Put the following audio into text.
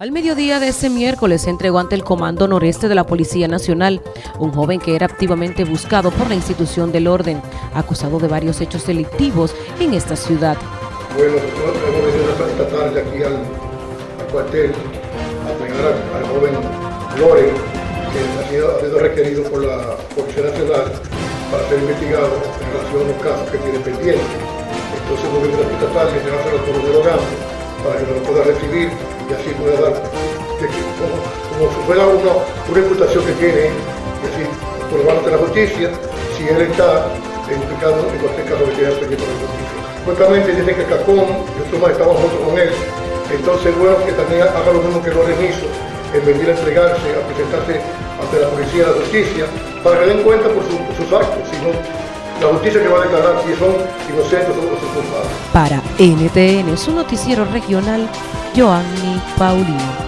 Al mediodía de ese miércoles se entregó ante el Comando Noreste de la Policía Nacional un joven que era activamente buscado por la institución del orden, acusado de varios hechos delictivos en esta ciudad. Bueno, nosotros hemos venido esta tarde aquí al, cuartel a entregar al, joven Loren, que ha sido, requerido por la Policía Nacional para ser investigado en relación a los casos que tiene pendientes. Entonces hemos venido esta tarde a entregárselo por un para que lo pueda recibir y así pueda dar, como, si fuera una, una imputación que tiene, y así probar ante la justicia si él está implicado en cualquier caso que tenga pendiente por la justicia. Supuestamente dice que Cacón, nosotros estamos juntos con él, entonces bueno que también haga lo mismo que Loren hizo, en venir a entregarse, a presentarse ante la policía de la justicia, para que den cuenta por, por sus actos, sino la justicia que va a declarar si son inocentes o son culpables. Para NTN, su noticiero regional, Joanny Paulino.